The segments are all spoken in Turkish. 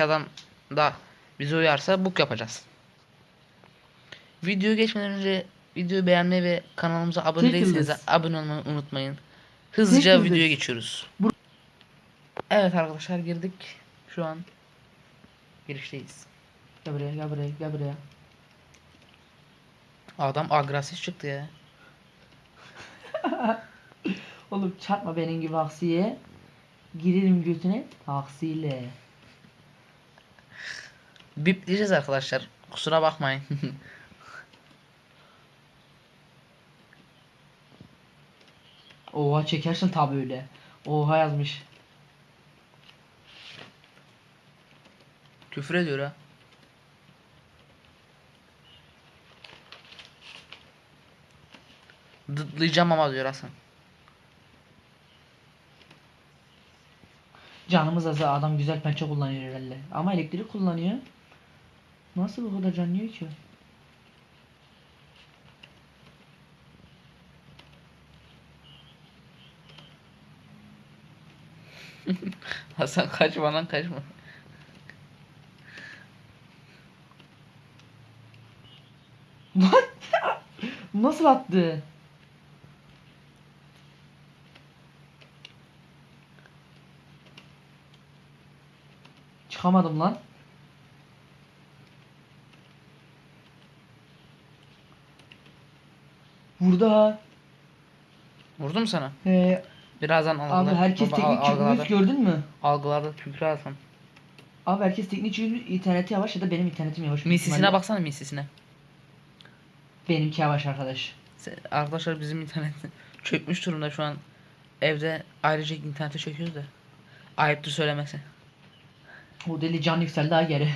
yanındaki adam da bize uyarsa book yapacağız. Videoya geçmeden önce videoyu beğenmeyi ve kanalımıza abone Tek değilseniz abone olmayı unutmayın. Hızlıca yıldız. videoya geçiyoruz. Bu- Evet arkadaşlar girdik. Şu an girişteyiz. Gel buraya gel buraya gel buraya. Adam agresif çıktı ya. Oğlum çarpma benim gibi aksiye. Girerim götüne taksiyle. Bipleyeceğiz arkadaşlar. Kusura bakmayın. Oha çekersin tabi öyle. Oha yazmış. Küfür ediyor ha. Dıtlayacağım ama diyor Hasan. Canımız azı adam güzel pençe kullanıyor herhalde. Ama elektrik kullanıyor. Nasıl bu kadar can yiyor ki? Hasan kaçma lan kaçma. Nasıl attı? Çıkamadım lan. Vurdu ha. Vurdum sana. Ee, Birazdan abi algılar. herkes Baba, teknik çıkmış gördün mü? Algıladı Küfür Hasan. Abi herkes teknik çıkmış interneti yavaş ya da benim internetim yavaş. Misisine baksana misisine. Benimki yavaş arkadaş. Se- Arkadaşlar bizim internet çökmüş durumda şu an. Evde ayrıca internete çöküyoruz da. Ayıptır söylemesi. O deli can yükseldi ha geri.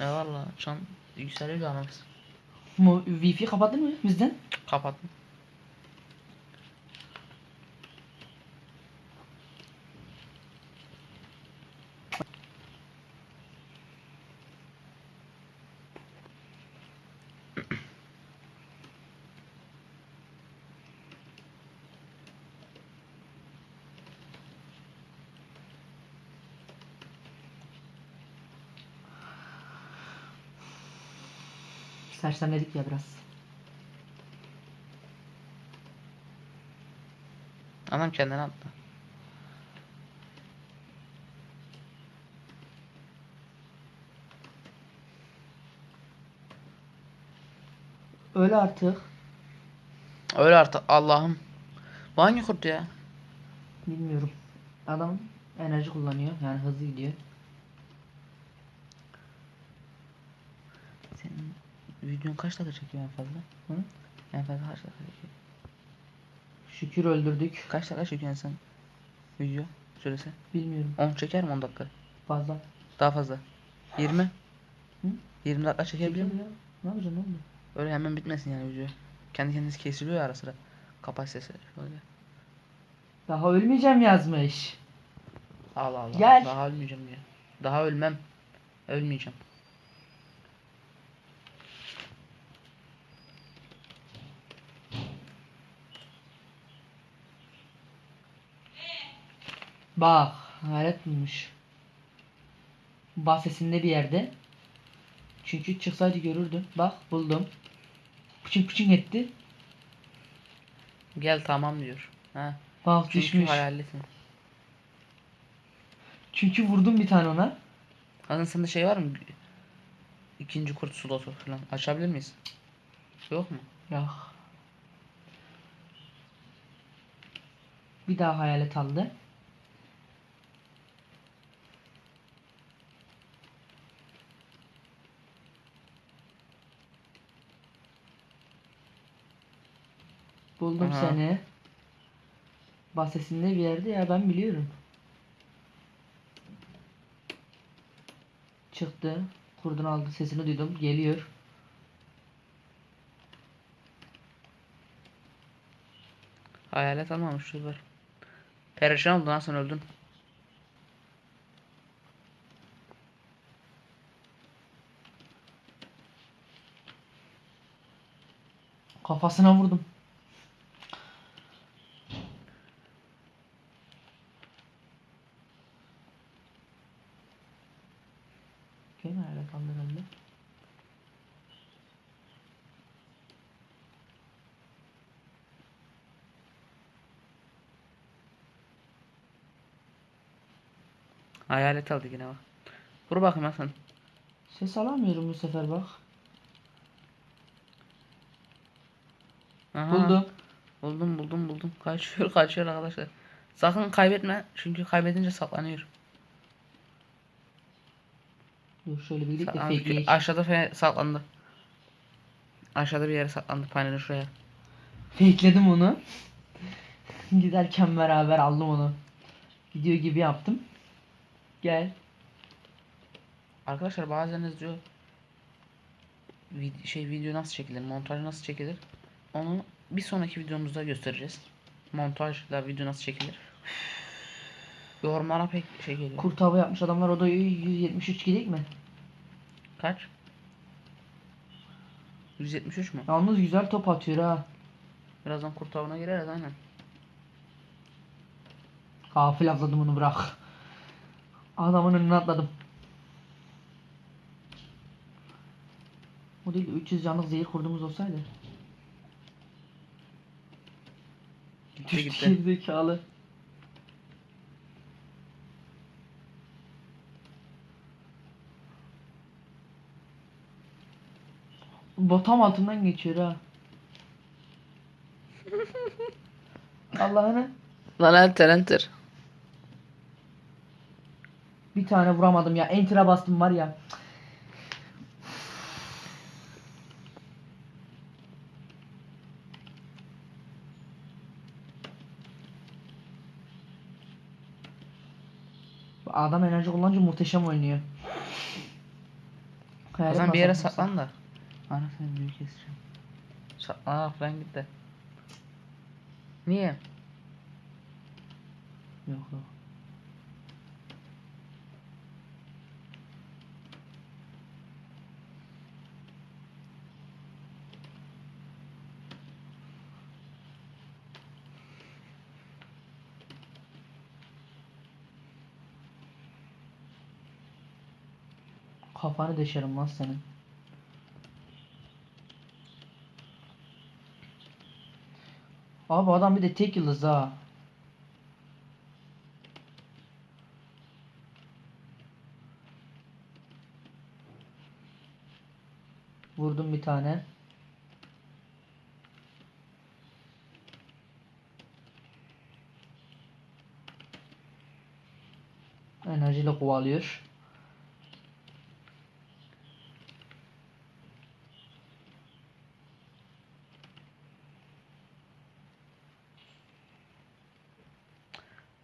Ya valla şu an yükseliyor canımız. Mu Wi-Fi kapattın mı bizden? Kapattım. Sersemledik ya biraz. Adam kendini attı. Öyle artık. Öyle artık Allah'ım. Bu hangi kurt ya? Bilmiyorum. Adam enerji kullanıyor. Yani hızlı gidiyor. Senin videon kaç dakika çekiyor en fazla? Hı? En fazla kaç dakika çekiyor? Şükür öldürdük. Kaç dakika çekiyorsun sen? Video süresi. Bilmiyorum. 10 çeker mi 10 dakika? Fazla. Daha fazla. 20? Hı? 20 dakika çekebilir mi? ya. Ne yapacaksın oğlum? Öyle hemen bitmesin yani video. Kendi kendisi kesiliyor ya ara sıra. Kapasitesi böyle. Daha ölmeyeceğim yazmış. Allah Allah. Gel. Daha ölmeyeceğim diyor. Daha ölmem. Ölmeyeceğim. Bak. Hayret bulmuş. Bahsesinde bir yerde. Çünkü çıksaydı görürdüm. Bak buldum. Pıçın pıçın etti. Gel tamam diyor. Ha. Bak Çünkü düşmüş. hayallisin. Çünkü vurdum bir tane ona. Hasan sende şey var mı? İkinci kurt slotu falan. Açabilir miyiz? Yok mu? Ya. Bir daha hayalet aldı. Buldum Aha. seni. Bahsesinde bir yerde ya ben biliyorum. Çıktı. Kurdun aldı sesini duydum. Geliyor. Hayalet almamış var. Perişan oldun Hasan öldün. Kafasına vurdum. bakayım nerede kaldı bende. Hayalet aldı yine bak. Vur bakayım Hasan. Ses alamıyorum bu sefer bak. Aha. Buldum. Buldum buldum buldum. Kaçıyor kaçıyor arkadaşlar. Sakın kaybetme çünkü kaybedince saklanıyor. Dur şöyle bir gidelim de. Aşağıda fe saklandı. Aşağıda bir yere saklandı panelin şuraya. Fakeledim onu. Giderken beraber aldım onu. Video gibi yaptım. Gel. Arkadaşlar bazen diyor vid- şey video nasıl çekilir, montaj nasıl çekilir? Onu bir sonraki videomuzda göstereceğiz. Montajla video nasıl çekilir? Yorumlara pek şey geliyor. Kurt hava yapmış adamlar o da 173 gidik mi? Kaç? 173 mü? Yalnız güzel top atıyor ha. Birazdan kurt avına gireriz aynen. Gafil atladım onu bırak. Adamın önüne atladım. O değil de 300 canlık zehir kurdumuz olsaydı. Gitti gitti. Gerizekalı. Botam altından geçiyor ha. Allah'ını Lan enter enter. bir tane vuramadım ya. Enter'a bastım var ya. Bu Adam enerji kullanınca muhteşem oynuyor. O Hayalet zaman bir yere saklan da. Anasını büyük keseceğim. Saklan falan git de. Niye? Yok yok. Kafanı deşerim lan senin. Abi adam bir de tek yıldız ha. Vurdum bir tane. Enerjiyle kovalıyor.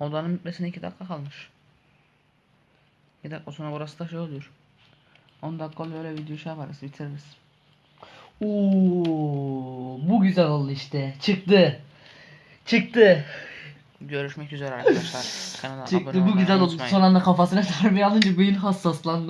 Odanın bitmesine 2 dakika kalmış. 2 dakika sonra burası da şey oluyor. 10 dakika oluyor öyle video şey yaparız bitiririz. Oo, bu güzel oldu işte. Çıktı. Çıktı. Görüşmek üzere arkadaşlar. Kanala abone Çıktı. Bu olmayı güzel oldu. unutmayın. Son anda kafasına darbe alınca beyin hassaslandı.